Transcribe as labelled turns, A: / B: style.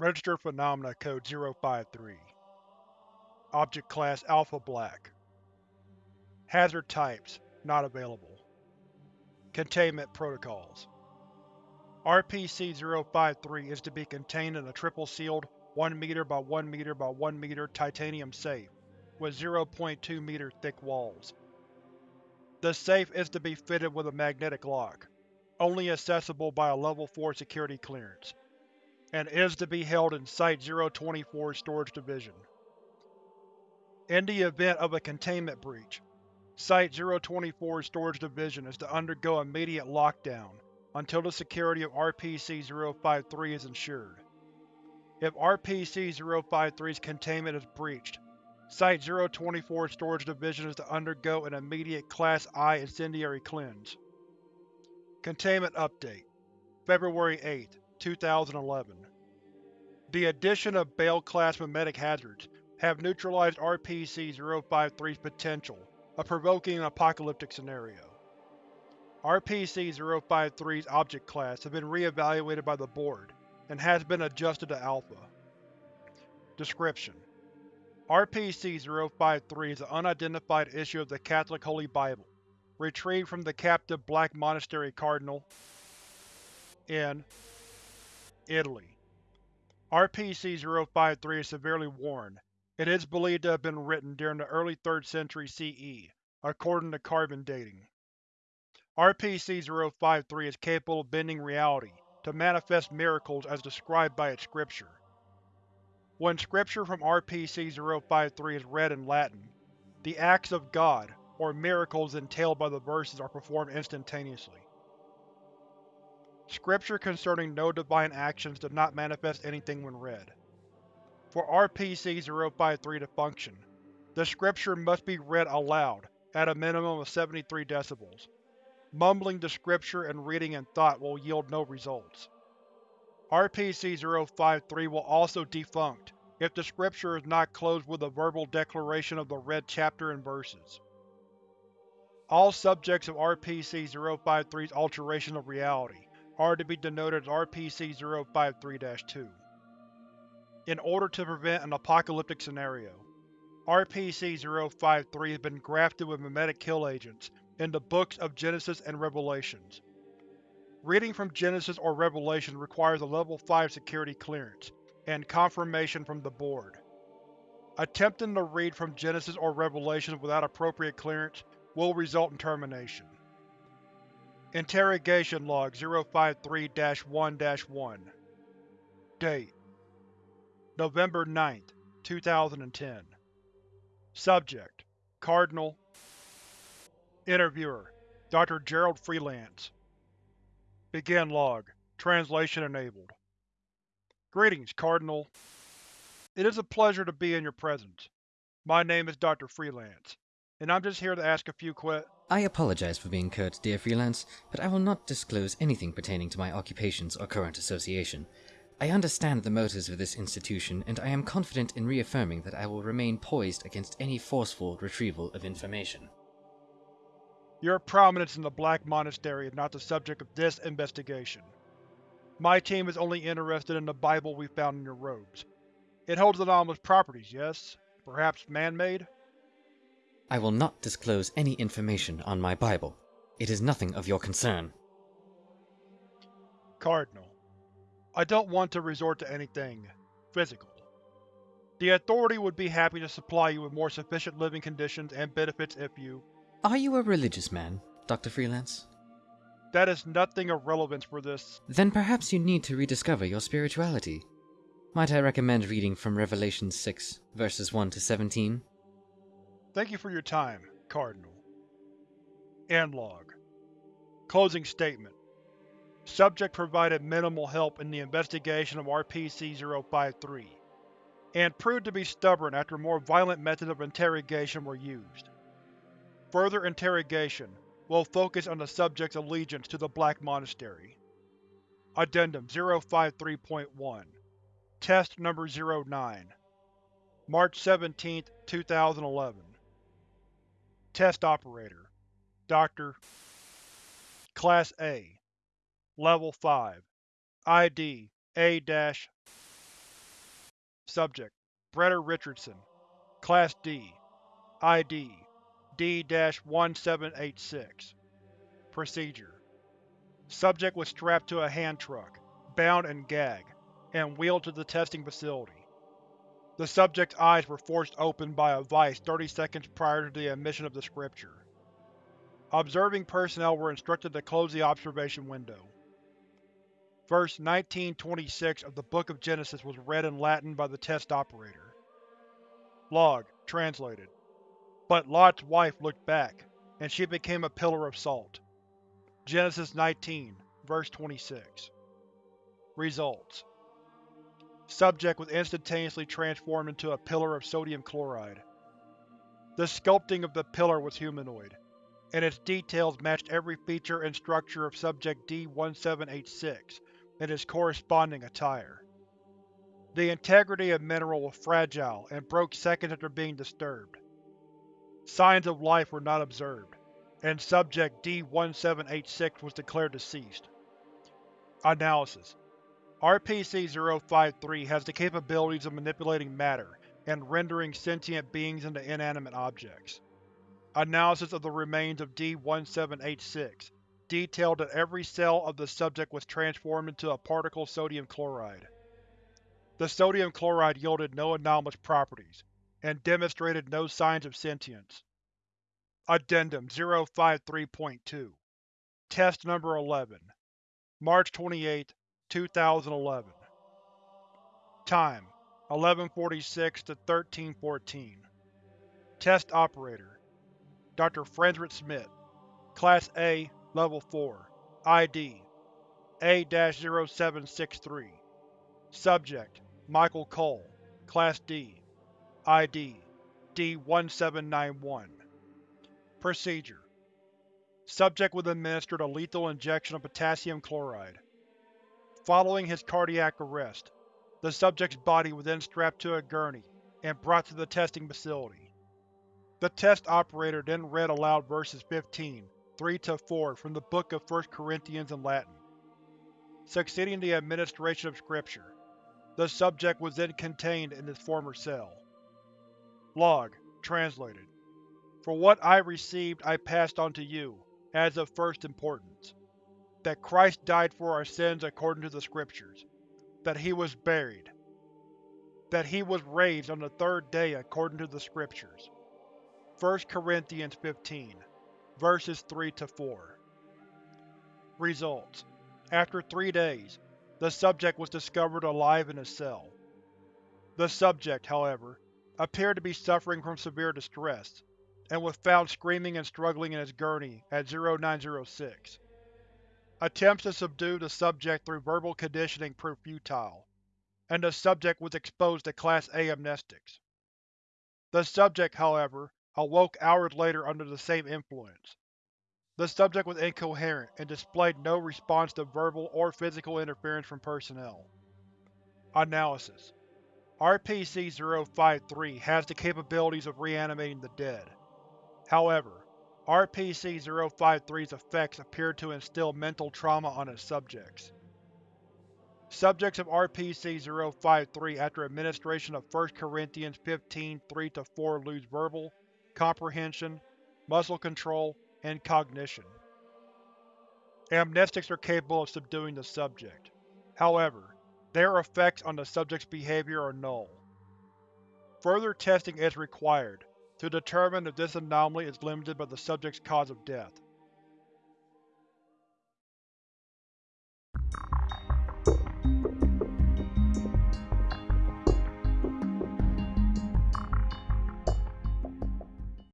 A: Registered Phenomena Code 053 Object Class Alpha Black. Hazard Types Not available. Containment Protocols. RPC-053 is to be contained in a triple-sealed 1 meter by 1 meter by 1 meter titanium safe with 0.2 meter thick walls. The safe is to be fitted with a magnetic lock, only accessible by a Level 4 security clearance and is to be held in Site-024's storage division. In the event of a containment breach, Site-024's storage division is to undergo immediate lockdown until the security of RPC-053 is ensured. If RPC-053's containment is breached, Site-024's storage division is to undergo an immediate Class I incendiary cleanse. Containment Update February 8, 2011 The addition of Bale-class mimetic hazards have neutralized RPC-053's potential of provoking an apocalyptic scenario. RPC-053's object class has been re-evaluated by the Board, and has been adjusted to Alpha. Description: RPC-053 is an unidentified issue of the Catholic Holy Bible, retrieved from the captive Black Monastery Cardinal in Italy. RPC-053 is severely worn. It is believed to have been written during the early 3rd century CE, according to carbon dating. RPC-053 is capable of bending reality to manifest miracles as described by its scripture. When scripture from RPC-053 is read in Latin, the acts of God, or miracles entailed by the verses are performed instantaneously. Scripture concerning no divine actions does not manifest anything when read. For RPC-053 to function, the scripture must be read aloud at a minimum of 73 decibels. Mumbling the scripture and reading in thought will yield no results. RPC-053 will also defunct if the scripture is not closed with a verbal declaration of the read chapter and verses. All subjects of RPC-053's alteration of reality are to be denoted as RPC-053-2. In order to prevent an apocalyptic scenario, RPC-053 has been grafted with mimetic kill agents in the books of Genesis and Revelations. Reading from Genesis or Revelation requires a Level 5 security clearance, and confirmation from the Board. Attempting to read from Genesis or Revelations without appropriate clearance will result in termination. Interrogation Log 053-1-1 Date November 9, 2010 Subject Cardinal Interviewer Dr. Gerald Freelance Begin log. Translation enabled. Greetings, Cardinal. It is a pleasure to be in your presence. My name is Dr. Freelance, and I'm just here to ask a few que-
B: I apologize for being curt, dear Freelance, but I will not disclose anything pertaining to my occupations or current association. I understand the motives of this institution, and I am confident in reaffirming that I will remain poised against any forceful retrieval of information.
A: Your prominence in the Black Monastery is not the subject of this investigation. My team is only interested in the Bible we found in your robes. It holds anomalous properties, yes? Perhaps man-made?
B: I will not disclose any information on my Bible. It is nothing of your concern.
A: Cardinal. I don't want to resort to anything physical. The Authority would be happy to supply you with more sufficient living conditions and benefits if you…
B: Are you a religious man, Dr. Freelance?
A: That is nothing of relevance for this.
B: Then perhaps you need to rediscover your spirituality. Might I recommend reading from Revelation 6, verses 1 to 17?
A: Thank you for your time, Cardinal. End log. Closing statement. Subject provided minimal help in the investigation of RPC-053, and proved to be stubborn after more violent methods of interrogation were used. Further interrogation will focus on the subject's allegiance to the Black Monastery. Addendum 053.1 Test Number 09 March 17, 2011 Test Operator Dr. Class A Level 5 ID A- Subject: Breder Richardson Class D ID D-1786 Procedure Subject was strapped to a hand truck, bound and gagged, and wheeled to the testing facility. The subject's eyes were forced open by a vice 30 seconds prior to the emission of the scripture. Observing personnel were instructed to close the observation window. Verse 1926 of the Book of Genesis was read in Latin by the test operator. Log, translated. But Lot's wife looked back, and she became a pillar of salt. Genesis 19, verse 26. Results Subject was instantaneously transformed into a pillar of sodium chloride. The sculpting of the pillar was humanoid, and its details matched every feature and structure of Subject D-1786 and its corresponding attire. The integrity of mineral was fragile and broke seconds after being disturbed. Signs of life were not observed, and Subject D-1786 was declared deceased. Analysis RPC-053 has the capabilities of manipulating matter and rendering sentient beings into inanimate objects. Analysis of the remains of D-1786 detailed that every cell of the subject was transformed into a particle sodium chloride. The sodium chloride yielded no anomalous properties, and demonstrated no signs of sentience. Addendum 053.2 Test Number 11 March 28, 2011 Time 1146 to 1314 Test Operator Dr. Frederick Smith Class A Level 4 ID A-0763 Subject Michael Cole Class D ID D-1791 Procedure Subject was administered a lethal injection of potassium chloride. Following his cardiac arrest, the subject's body was then strapped to a gurney and brought to the testing facility. The test operator then read aloud verses 15, 3-4 from the Book of 1 Corinthians in Latin. Succeeding the administration of scripture, the subject was then contained in his former cell. Log, translated. For what I received I passed on to you, as of first importance. That Christ died for our sins according to the Scriptures. That he was buried. That he was raised on the third day according to the Scriptures. 1 Corinthians 15, verses 3-4 Results After three days, the subject was discovered alive in his cell. The subject, however, appeared to be suffering from severe distress, and was found screaming and struggling in his gurney at 0906. Attempts to subdue the subject through verbal conditioning proved futile, and the subject was exposed to Class A amnestics. The subject, however, awoke hours later under the same influence. The subject was incoherent and displayed no response to verbal or physical interference from personnel. Analysis RPC-053 has the capabilities of reanimating the dead. However, RPC-053's effects appear to instill mental trauma on its subjects. Subjects of RPC-053 after administration of 1 Corinthians 15 3-4 lose verbal, comprehension, muscle control, and cognition. Amnestics are capable of subduing the subject. However, their effects on the subject's behavior are null. Further testing is required to determine if this anomaly is limited by the subject's cause of death.